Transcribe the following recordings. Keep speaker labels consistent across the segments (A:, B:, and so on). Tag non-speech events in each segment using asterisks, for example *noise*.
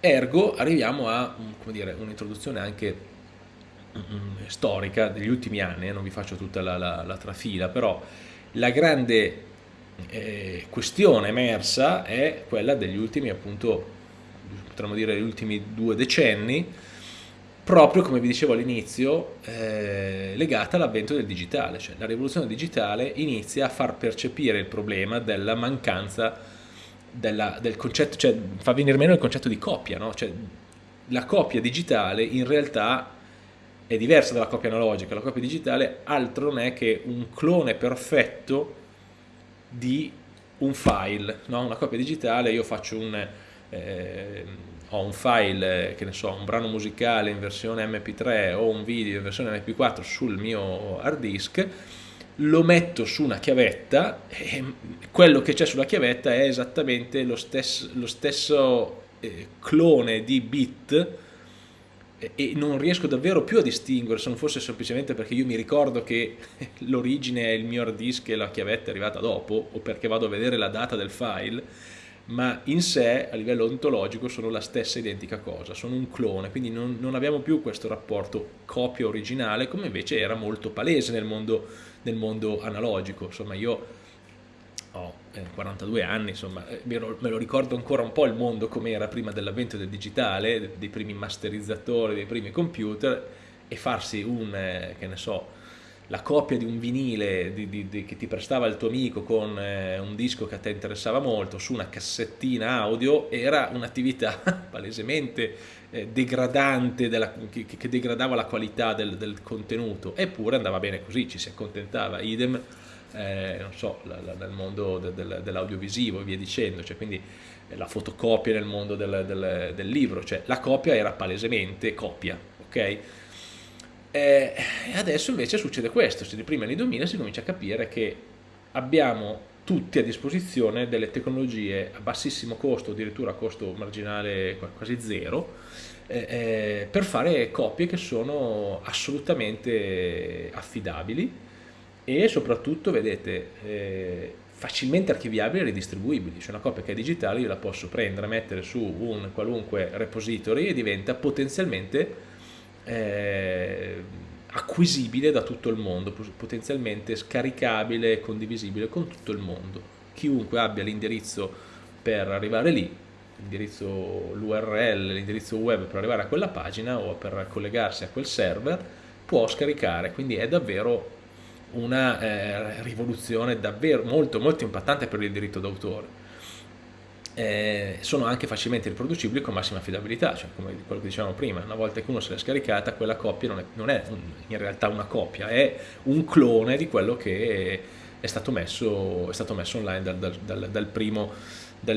A: Ergo arriviamo a un'introduzione anche mm, storica degli ultimi anni, eh, non vi faccio tutta la, la, la trafila, però la grande eh, questione emersa è quella degli ultimi, appunto, potremmo dire gli ultimi due decenni, proprio come vi dicevo all'inizio, eh, legata all'avvento del digitale, cioè la rivoluzione digitale inizia a far percepire il problema della mancanza della, del concetto, cioè fa venire meno il concetto di copia, no? cioè, la copia digitale in realtà è diversa dalla copia analogica, la copia digitale altro non è che un clone perfetto di un file, no? una copia digitale, io faccio un, eh, ho un file, che ne so, un brano musicale in versione mp3 o un video in versione mp4 sul mio hard disk, lo metto su una chiavetta e quello che c'è sulla chiavetta è esattamente lo stesso, lo stesso eh, clone di bit e non riesco davvero più a distinguere se non fosse semplicemente perché io mi ricordo che *laughs* l'origine è il mio hard disk e la chiavetta è arrivata dopo o perché vado a vedere la data del file ma in sé a livello ontologico sono la stessa identica cosa, sono un clone, quindi non, non abbiamo più questo rapporto copia originale come invece era molto palese nel mondo, nel mondo analogico, insomma io ho eh, 42 anni, insomma eh, me lo, me lo, ricordo ancora un po' il mondo come era prima dell'avvento del digitale, dei primi masterizzatori, dei primi computer e farsi un, eh, che ne so, la copia di un vinile di, di, di, che ti prestava il tuo amico con eh, un disco che a te interessava molto su una cassettina audio era un'attività *laughs* palesemente eh, degradante della, che, che, degradava la qualità del, del, contenuto eppure andava bene così, ci si accontentava idem eh, so, la, la, nel mondo de, de, dell'audiovisivo e via dicendo cioè quindi eh, la fotocopia nel mondo del, del, del libro cioè la copia era palesemente copia ok? Eh, adesso invece succede questo, si prima anni 2000 si comincia a capire che abbiamo tutti a disposizione delle tecnologie a bassissimo costo, addirittura a costo marginale quasi zero, eh, eh, per fare copie che sono assolutamente affidabili e soprattutto, vedete, eh, facilmente archiviabili e ridistribuibili. Cioè una copia che è digitale io la posso prendere, mettere su un qualunque repository e diventa potenzialmente eh, acquisibile da tutto il mondo, potenzialmente scaricabile e condivisibile con tutto il mondo. Chiunque abbia l'indirizzo per arrivare lì, l'indirizzo l'URL, l'indirizzo web per arrivare a quella pagina o per collegarsi a quel server, può scaricare, quindi è davvero una eh, rivoluzione davvero molto molto impattante per il diritto d'autore eh, sono anche facilmente riproducibili con massima affidabilità, cioè come quello che dicevamo prima, una volta che uno se l'è scaricata quella copia non è, non è un, in realtà una copia, è un clone di quello che è stato messo, è stato messo online dal, dal, dal, dal primo,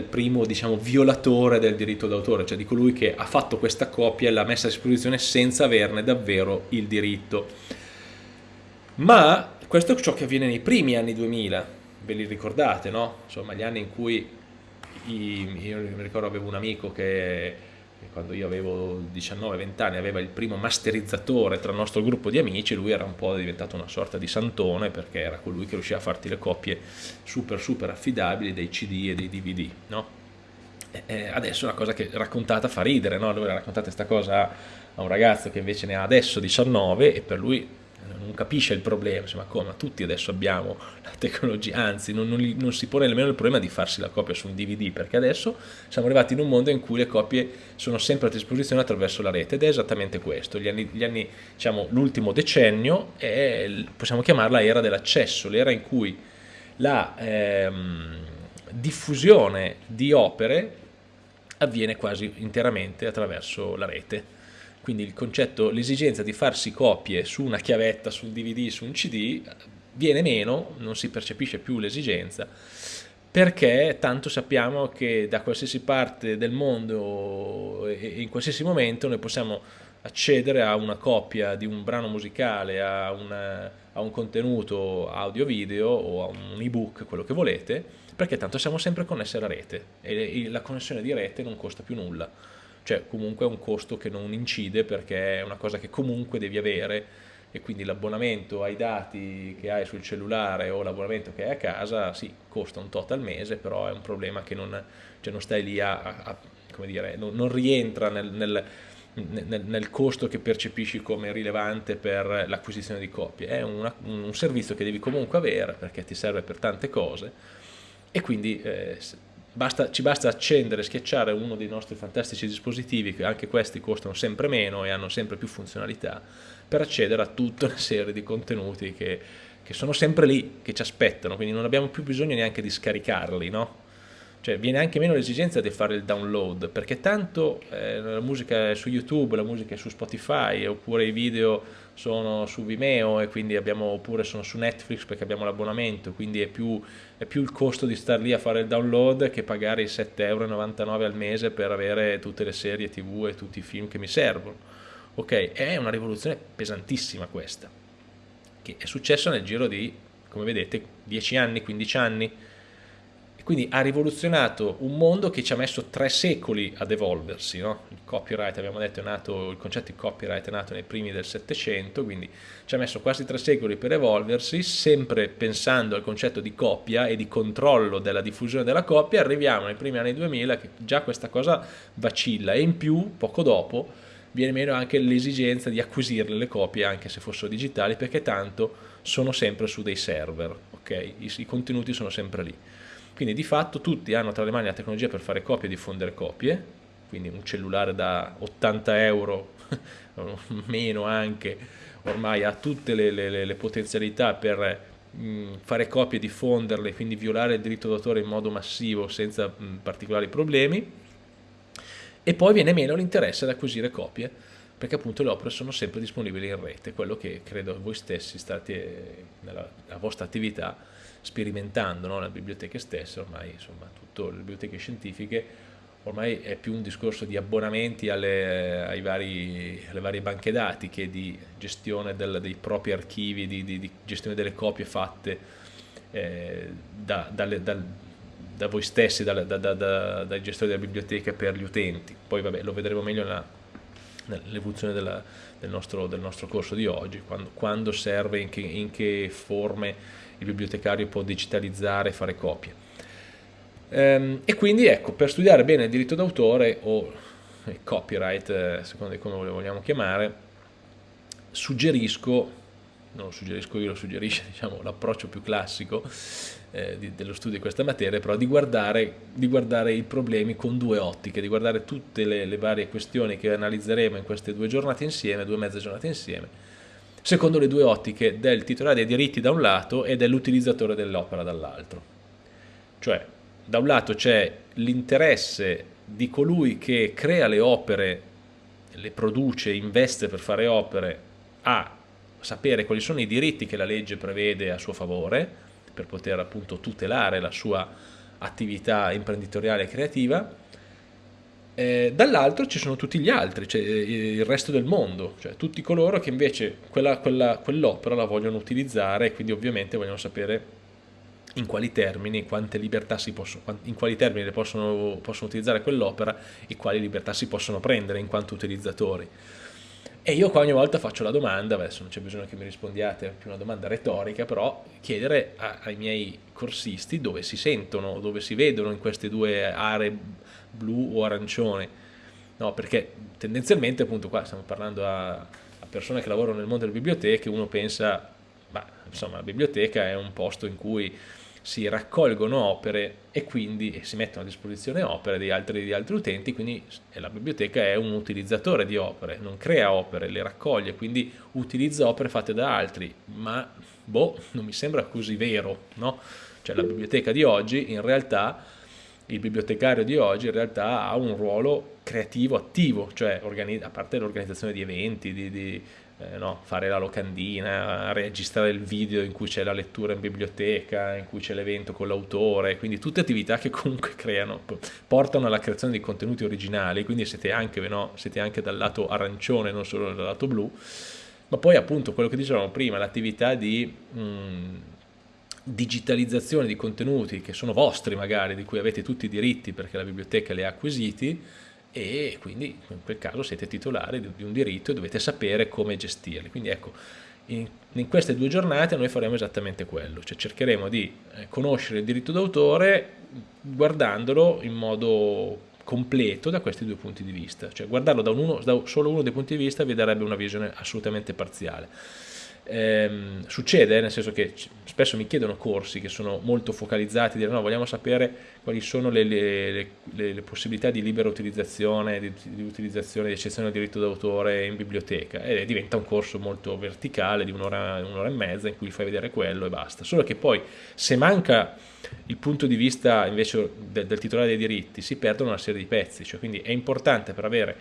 A: primo diciamo, violatore del diritto d'autore, cioè di colui che ha fatto questa copia e l'ha messa a disposizione senza averne davvero il diritto. Ma questo è ciò che avviene nei primi anni 2000, ve li ricordate, no? Insomma, gli anni in cui io mi ricordo avevo un amico che quando io avevo 19-20 anni aveva il primo masterizzatore tra il nostro gruppo di amici, lui era un po' diventato una sorta di santone perché era colui che riusciva a farti le coppie super super affidabili dei CD e dei DVD, no? E adesso è una cosa che raccontata fa ridere, no? Lui raccontate questa cosa a un ragazzo che invece ne ha adesso 19 e per lui non capisce il problema, ma come, tutti adesso abbiamo la tecnologia, anzi non, non, non, si pone nemmeno il problema di farsi la copia su un DVD, perché adesso siamo arrivati in un mondo in cui le copie sono sempre a disposizione attraverso la rete ed è esattamente questo, gli anni, gli anni diciamo, l'ultimo decennio è, possiamo chiamarla era dell'accesso, l'era in cui la ehm, diffusione di opere avviene quasi interamente attraverso la rete quindi il concetto, l'esigenza di farsi copie su una chiavetta, su un DVD, su un CD viene meno, non si percepisce più l'esigenza perché tanto sappiamo che da qualsiasi parte del mondo e in qualsiasi momento noi possiamo accedere a una copia di un brano musicale, a, una, a un contenuto audio-video o a un ebook, quello che volete, perché tanto siamo sempre connessi alla rete e la connessione di rete non costa più nulla cioè comunque è un costo che non incide perché è una cosa che comunque devi avere e quindi l'abbonamento ai dati che hai sul cellulare o l'abbonamento che hai a casa sì, costa un tot al mese, però è un problema che non, cioè non stai lì a, a, come dire, non, non rientra nel, nel, nel, nel, costo che percepisci come rilevante per l'acquisizione di copie, è una, un servizio che devi comunque avere perché ti serve per tante cose e quindi eh, basta, ci basta accendere, schiacciare uno dei nostri fantastici dispositivi, che anche questi costano sempre meno e hanno sempre più funzionalità, per accedere a tutta una serie di contenuti che, che sono sempre lì, che ci aspettano, quindi non abbiamo più bisogno neanche di scaricarli, no? Cioè viene anche meno l'esigenza di fare il download, perché tanto eh, la musica è su YouTube, la musica è su Spotify, oppure i video sono su Vimeo e quindi abbiamo, oppure sono su Netflix perché abbiamo l'abbonamento, quindi è più, è più, il costo di star lì a fare il download che pagare i 7,99 euro al mese per avere tutte le serie tv e tutti i film che mi servono. Ok, è una rivoluzione pesantissima questa, che è successa nel giro di, come vedete, 10 anni, 15 anni, quindi ha rivoluzionato un mondo che ci ha messo tre secoli ad evolversi. No? Il copyright, abbiamo detto, è nato, il concetto di copyright è nato nei primi del Settecento, quindi ci ha messo quasi tre secoli per evolversi, sempre pensando al concetto di copia e di controllo della diffusione della copia, arriviamo nei primi anni 2000 che già questa cosa vacilla e in più, poco dopo, viene meno anche l'esigenza di acquisirle le copie anche se fossero digitali perché tanto sono sempre su dei server, ok? I, i contenuti sono sempre lì. Quindi di fatto tutti hanno tra le mani la tecnologia per fare copie e diffondere copie, quindi un cellulare da 80 euro, *laughs* meno anche, ormai ha tutte le, le, le potenzialità per mh, fare copie e diffonderle, quindi violare il diritto d'autore in modo massivo senza mh, particolari problemi. E poi viene meno l'interesse ad acquisire copie, perché appunto le opere sono sempre disponibili in rete, quello che credo voi stessi state nella vostra attività sperimentando no? le biblioteche stesse, ormai insomma tutte le biblioteche scientifiche ormai è più un discorso di abbonamenti alle, vari, alle varie banche dati che di gestione del, dei propri archivi, di, di, di, gestione delle copie fatte eh, da, dalle, dal, da, voi stessi, da, dai gestori delle biblioteche per gli utenti. Poi vabbè, lo vedremo meglio nell'evoluzione del, nostro, del nostro corso di oggi, quando, quando serve, in che, in che forme il bibliotecario può digitalizzare e fare copie. Ehm, e quindi ecco, per studiare bene il diritto d'autore o il copyright, eh, secondo come lo vogliamo chiamare, suggerisco, non lo suggerisco io, lo suggerisce *laughs* diciamo, l'approccio più classico eh, di, dello studio di questa materia, però di guardare, di guardare, i problemi con due ottiche, di guardare tutte le, le varie questioni che analizzeremo in queste due giornate insieme, due mezze giornate insieme, secondo le due ottiche del titolare dei diritti da un lato e dell'utilizzatore dell'opera dall'altro. Cioè, da un lato c'è l'interesse di colui che crea le opere, le produce, investe per fare opere, a sapere quali sono i diritti che la legge prevede a suo favore, per poter appunto tutelare la sua attività imprenditoriale e creativa, eh, dall'altro ci sono tutti gli altri, cioè eh, il resto del mondo, cioè tutti coloro che invece quella, quella, quell'opera la vogliono utilizzare e quindi ovviamente vogliono sapere in quali termini, quante libertà si possono, in quali termini possono, possono utilizzare quell'opera e quali libertà si possono prendere in quanto utilizzatori. E io qua ogni volta faccio la domanda, adesso non c'è bisogno che mi rispondiate, è più una domanda retorica, però chiedere a, ai miei corsisti dove si sentono, dove si vedono in queste due aree blu o arancione, no, perché tendenzialmente appunto qua stiamo parlando a, a persone che lavorano nel mondo delle biblioteche, uno pensa, ma insomma la biblioteca è un posto in cui si raccolgono opere e quindi si mettono a disposizione opere di altri, di altri, utenti, quindi la biblioteca è un utilizzatore di opere, non crea opere, le raccoglie, quindi utilizza opere fatte da altri, ma boh, non mi sembra così vero, no? Cioè la biblioteca di oggi in realtà il bibliotecario di oggi in realtà ha un ruolo creativo attivo, cioè a parte l'organizzazione di eventi, di, di eh, no, fare la locandina, registrare il video in cui c'è la lettura in biblioteca, in cui c'è l'evento con l'autore, quindi tutte attività che comunque creano, portano alla creazione di contenuti originali, quindi siete anche, no, siete anche dal lato arancione, non solo dal lato blu, ma poi appunto quello che dicevamo prima, l'attività di... Mh, mm, digitalizzazione di contenuti che sono vostri magari, di cui avete tutti i diritti perché la biblioteca li ha acquisiti e quindi in quel caso siete titolari di un diritto e dovete sapere come gestirli. Quindi ecco, in, in queste due giornate noi faremo esattamente quello, cioè cercheremo di eh, conoscere il diritto d'autore guardandolo in modo completo da questi due punti di vista, cioè guardarlo da, uno, da solo uno dei punti di vista vi darebbe una visione assolutamente parziale. Ehm, succede, nel senso che spesso mi chiedono corsi che sono molto focalizzati, dire no, vogliamo sapere quali sono le, le, le, le possibilità di libera utilizzazione, di, di utilizzazione di eccezione al diritto d'autore in biblioteca e diventa un corso molto verticale di un'ora, un'ora e mezza in cui fai vedere quello e basta. Solo che poi se manca il punto di vista invece del, del titolare dei diritti si perdono una serie di pezzi, cioè, quindi è importante per avere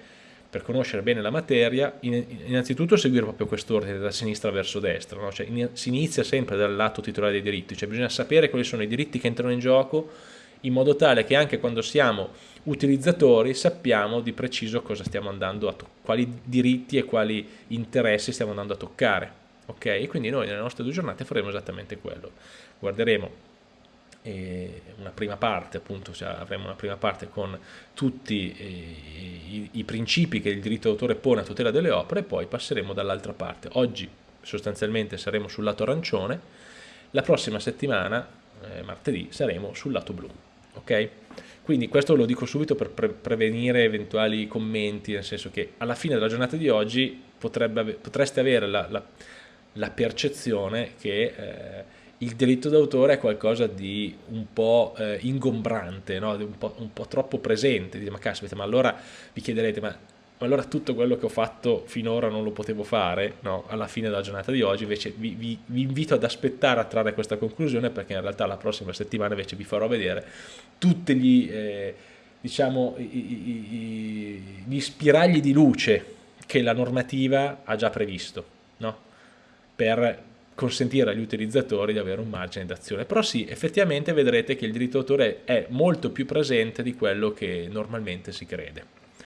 A: per conoscere bene la materia, innanzitutto seguire proprio quest'ordine da sinistra verso destra, no? cioè, si inizia sempre dal lato titolare dei diritti, cioè bisogna sapere quali sono i diritti che entrano in gioco in modo tale che anche quando siamo utilizzatori sappiamo di preciso cosa stiamo andando a quali diritti e quali interessi stiamo andando a toccare. Ok? E quindi noi nelle nostre due giornate faremo esattamente quello. Guarderemo una prima parte, appunto, cioè avremo una prima parte con tutti eh, i, i, principi che il diritto d'autore pone a tutela delle opere e poi passeremo dall'altra parte. Oggi sostanzialmente saremo sul lato arancione, la prossima settimana, eh, martedì, saremo sul lato blu. Ok? Quindi questo lo dico subito per pre prevenire eventuali commenti, nel senso che alla fine della giornata di oggi potrebbe, potreste avere la, la, la percezione che eh, il diritto d'autore è qualcosa di un po' eh, ingombrante, no? un, po', un, po', troppo presente, Dite, ma caspita, ma allora vi chiederete, ma, ma, allora tutto quello che ho fatto finora non lo potevo fare, no? alla fine della giornata di oggi, invece vi, vi, vi, invito ad aspettare a trarre questa conclusione perché in realtà la prossima settimana invece vi farò vedere tutti gli, eh, diciamo, i, i, i, gli spiragli di luce che la normativa ha già previsto, no? per consentire agli utilizzatori di avere un margine d'azione. Però sì, effettivamente vedrete che il diritto d'autore è molto più presente di quello che normalmente si crede.